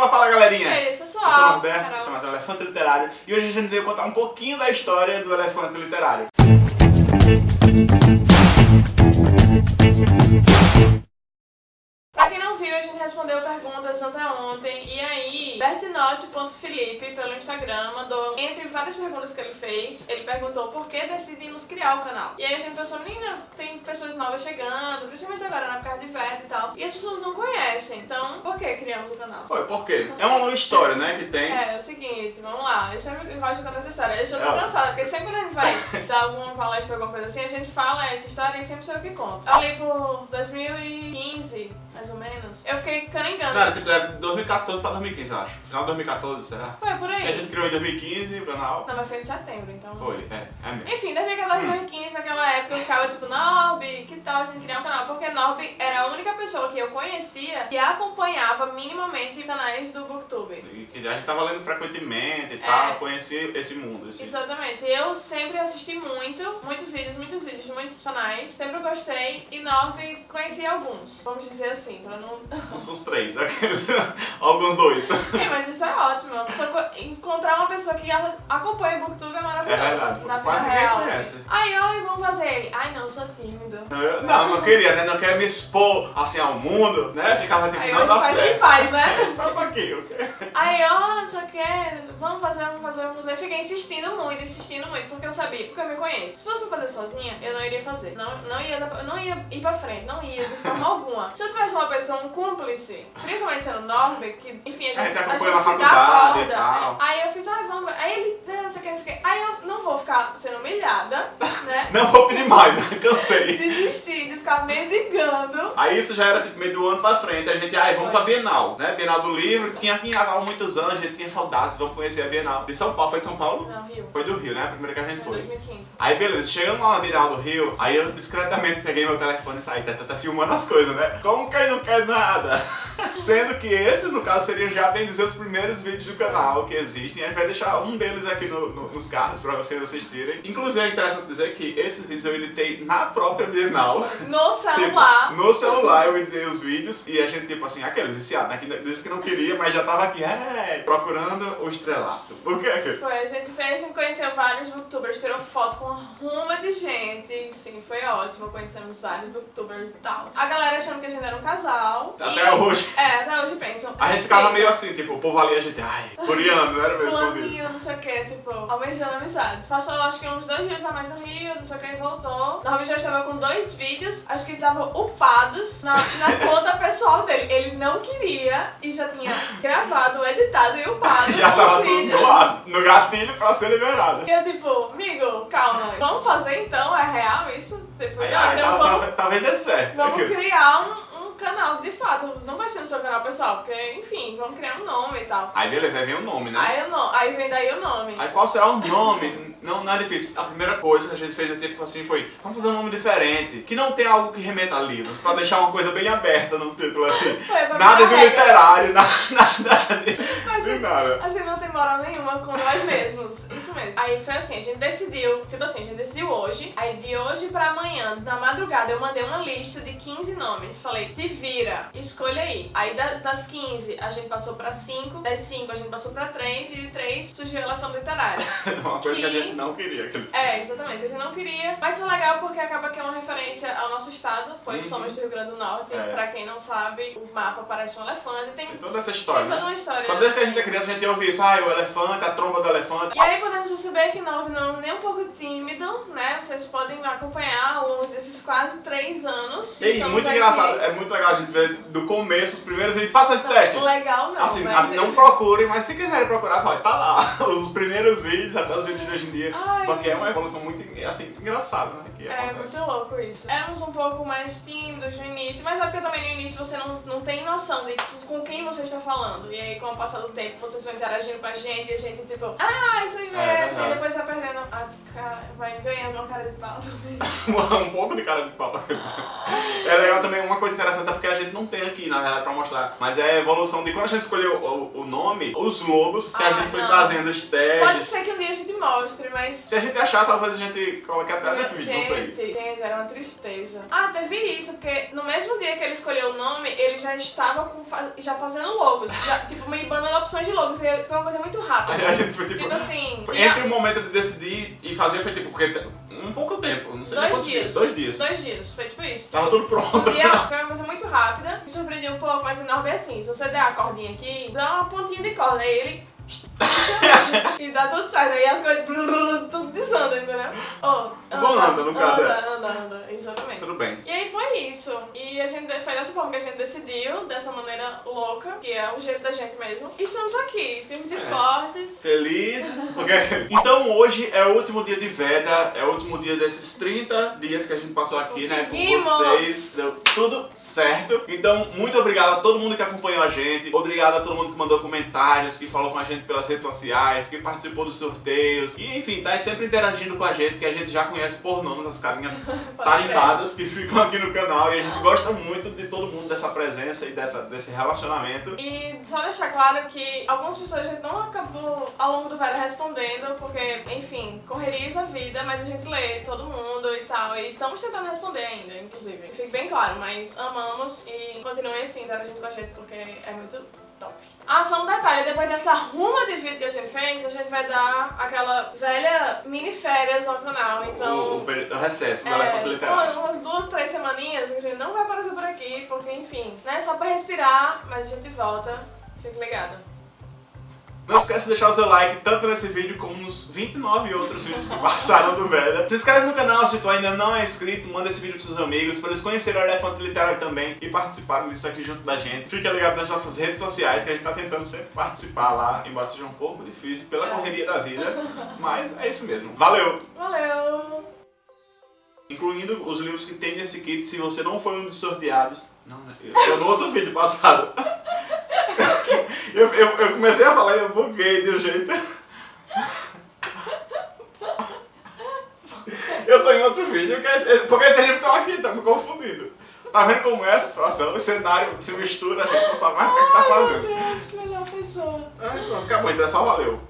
Fala, fala, galerinha! E aí, pessoal? Eu sou o Norberto, Carol. esse é mais um Elefante Literário e hoje a gente veio contar um pouquinho da história do Elefante Literário. Pra quem não viu, a gente respondeu perguntas até ontem e aí, bertinote.felipe pelo Instagram mandou, entre várias perguntas que ele fez, ele perguntou por que decidimos criar o canal. E aí a gente pensou, menina, tem pessoas novas chegando, principalmente agora na casa de Verde e tal, e as pessoas não conhecem, então por que criamos o canal? Foi, por quê? É uma longa história, né, que tem. É, é o seguinte, vamos lá. Eu sempre gosto de contar essa história. Eu já tô É. cansada, porque sempre quando a gente vai dar alguma palestra, alguma coisa assim, a gente fala essa história e sempre sou eu que conto. Ali por 2015, canengando. Não, tipo era 2014 pra 2015, eu acho. Final de 2014, será? Foi por E a aí. gente criou em 2015 o canal. Não, mas foi em setembro, então. Foi, é, é mesmo. Enfim, 2014, 2015, naquela época eu ficava tipo, Norby, que tal a gente criar um canal? Porque Norby era a única pessoa que eu conhecia que acompanhava minimamente canais do Booktube. E que a gente tava lendo frequentemente e É. tal, conhecia esse mundo. Esse... Exatamente. Eu sempre assisti muito, muitos vídeos, muitos vídeos de muitos canais. Sempre gostei e Norby conheci alguns. Vamos dizer assim, pra não. Não os três, aqueles- alguns dois. é, mas isso é ótimo. Encontrar uma pessoa que acompanha o Booktube é maravilhoso. É verdade, na vida real. conhece. assim. Ai, ai, vamos fazer ele. Ai, não, eu sou tímido. Eu- Não, não queria, né? Não queria me expor assim ao mundo, né? Ficava tipo, Aí não dá faz certo. que faz, né? Só pouquinho, ok? Aí, ó, não sei o que, vamos fazer, vamos fazer, vamos fazer. Fiquei insistindo muito, insistindo muito, porque eu sabia, porque eu me conheço. Se fosse pra fazer sozinha, eu não iria fazer. Não, não, ia, não ia ir pra frente, não ia de forma alguma. Se eu tivesse uma pessoa, um cúmplice, principalmente sendo Norby, que, enfim, a gente, A gente a gente se dá corda. Aí eu fiz, ai, vamos. Aí ele, "Não, não sei o que, não sei o que. Aí eu não vou ficar sendo humilhada, né? Não vou pedir mais, cansei. Desistir de ficar mendigando. Aí isso já era tipo meio do ano pra frente, a gente, ai, vamos pra Bienal, né? Bienal do livro, tinha aqui em há muitos anos, a gente tinha saudades, vamos conhecer a Bienal. De São Paulo, foi de São Paulo? Não, Rio. Foi do Rio, né? A primeira que a gente Foi foi. 2015. Aí beleza, chegando lá na Bienal do Rio, aí eu discretamente peguei meu telefone e saí, tá, tá, tá filmando as coisas, né? Como quem não quer nada? Sendo que esse, no caso, seria já bem dizer os primeiros vídeos do canal que existem. A gente vai deixar um deles aqui no- no- nos cards pra vocês assistirem. Inclusive é interessante dizer que esses vídeos eu editei na própria Bienal. No celular. Tipo, no celular eu editei os vídeos e a gente, tipo assim, aqueles viciados, né? Que disse que não queria, mas já tava aqui, é, procurando o estrelato. Por quê, querido? Foi, a gente fez, a gente conheceu vários booktubers, tirou foto com uma ruma de gente. Sim, foi ótimo, conhecemos vários booktubers e tal. A galera achando que a gente era um casal. Até e- hoje. É, até hoje pensam. A gente ficava meio assim, tipo, o povo ali, a gente, ai, coreano, não era mesmo escondido. Não sei o que, tipo, almejando amizades. Passou acho que uns dois dias a mais no Rio, não sei o que, e voltou. Norby já estava com dois vídeos, acho que estavam upados na, na conta pessoal dele. Ele não queria e já tinha gravado, editado e upado Já tava tudo no, ar, no gatilho pra ser liberado. E eu tipo, amigo, calma, vamos fazer então? É real isso? Tipo, Aí, não, ai, então tá, vamos, tá, tá vendo certo. vamos criar um, um canal de fato. Não vai ser no seu canal pessoal, porque, enfim, vamos criar um nome e tal. Aí beleza, aí vem o nome, né? Aí, o no- aí vem daí o nome. Aí qual será o nome? Não, não é difícil. A primeira coisa que a gente fez tipo assim foi, vamos fazer um nome diferente, que não tem algo que remeta a livros, pra deixar uma coisa bem aberta no título assim. Foi Nada de literário, nada, nada de, nada. A gente não tem moral nenhuma com nós mesmos. Isso mesmo. Aí foi assim, a gente decidiu, tipo assim, a gente decidiu hoje. Aí de hoje pra amanhã, na madrugada, eu mandei uma lista de 15 nomes. Falei, te vira, escolha aí. Aí da- das 15 a gente passou pra 5, das 5 a gente passou pra 3 e de 3 surgiu o elefante literário. Uma coisa que a Que- gente não queria. Aqueles... É, exatamente. A gente não queria, mas foi legal porque acaba que é uma referência ao nosso estado, pois Uhum. somos do Rio Grande do Norte. É. Pra quem não sabe, o mapa parece um elefante. Tem, Tem toda essa tem história, toda né? uma história. Quando desde que a gente é criança, a gente ouve isso, ah, o elefante, a tromba do elefante. E aí podemos perceber que Norby não é nem um pouco tímido, né? Vocês podem acompanhar ao longo desses quase três anos. E muito aqui. engraçado, é muito legal a gente ver do começo, os primeiros vídeos. Faça esse teste. Legal não, Assim, assim, não procurem, mas se quiserem procurar, vai tá lá. Os primeiros vídeos, até os vídeos de hoje em dia. Ai, Porque é uma evolução muito, assim, engraçada, né? Que É acontece. muito louco isso. Éramos um pouco mais tímidos no início, mas é porque também no início você não, não tem noção de com quem você está falando. E aí, com o passar do tempo, vocês vão interagindo com a gente e a gente, tipo, ah, isso aí É, mesmo. verdade. e depois vai perdendo a vai ganhando uma cara de pau um pouco de cara de pau. É legal também, uma coisa interessante é porque a gente não tem aqui, na verdade, pra mostrar. Mas é a evolução de quando a gente escolheu o, o nome, os logos que a Ah, gente foi não. fazendo, os Pode testes. ser que um dia a gente mostre, mas. Se a gente achar, talvez a gente coloque até nesse vídeo, não sei. Gente, gente, era uma tristeza. Ah, teve isso, porque no mesmo dia que ele escolheu o nome, ele já estava com já fazendo logos. Já, tipo, me bandando opções de logos. E foi uma coisa muito rápida. Aí a gente foi tipo. Tipo assim, foi Entre o momento de decidir e fazer foi tipo, porque um pouco tempo, não sei dois dias. Dois dias. Dois dias, foi tipo isso. Tava tudo pronto. Um dia foi uma coisa muito rápida, me surpreendeu um pouco, mas enorme é assim, se você der a cordinha aqui, dá uma pontinha de corda, aí ele... e dá tudo certo, aí as coisas tudo desanda, entendeu? Oh, Tudo anda, no caso, anda, é. anda, anda, exatamente. Tudo bem. E aí foi isso. E a gente foi dessa forma que a gente decidiu, dessa maneira louca, que é o jeito da gente mesmo. E estamos aqui, firmes e É. fortes. Felizes. porque- Então hoje é o último dia de Veda, é o último dia desses 30 dias que a gente passou aqui, né, com vocês. Deu tudo certo. Então, muito obrigado a todo mundo que acompanhou a gente. Obrigado a todo mundo que mandou comentários, que falou com a gente pelas redes sociais, que participou dos sorteios. E enfim, tá aí sempre interagindo com a gente, que a gente já conhece por nome, as carinhas tarimbadas que ficam aqui no canal. E a gente gosta muito de todo dessa presença e dessa, desse relacionamento. E só deixar claro que algumas pessoas a gente não acabou ao longo do velho respondendo, porque, enfim, correrias da vida, mas a gente lê todo mundo e tal. E estamos tentando responder ainda, inclusive. Fique bem claro, mas amamos e continuem assim interagindo com a gente, porque é muito top. Ah, só um detalhe, depois dessa ruma de vídeo que a gente fez, a gente vai dar aquela velha mini férias no canal, então... O, o peri- o recesso da É, Elefante Literário. umas, umas duas, três semaninhas que a gente não vai aparecer por aqui, porque enfim, né? Só pra respirar, mas a gente volta. Fique ligado. Não esquece de deixar o seu like tanto nesse vídeo como nos 29 outros vídeos que passaram do Veda. Se inscreve no canal se tu ainda não é inscrito, manda esse vídeo pros seus amigos, para eles conhecerem o Elefante Literário também e participarem disso aqui junto da gente. Fica ligado nas nossas redes sociais, que a gente tá tentando sempre participar lá, embora seja um pouco difícil pela É. correria da vida, mas é isso mesmo. Valeu! Valeu! Incluindo os livros que tem nesse kit, se você não foi um dos sorteados. Não, né? eu no outro vídeo passado. Eu, eu, eu comecei a falar e eu buguei de um jeito. Eu tô em outro vídeo, que- porque esses livros estão aqui, tá me confundindo. Tá vendo como é a situação? O cenário se mistura, a gente não sabe mais o que, é que tá Meu fazendo. Deus, melhor pessoa. Ai, pronto, acabou, então é só valeu.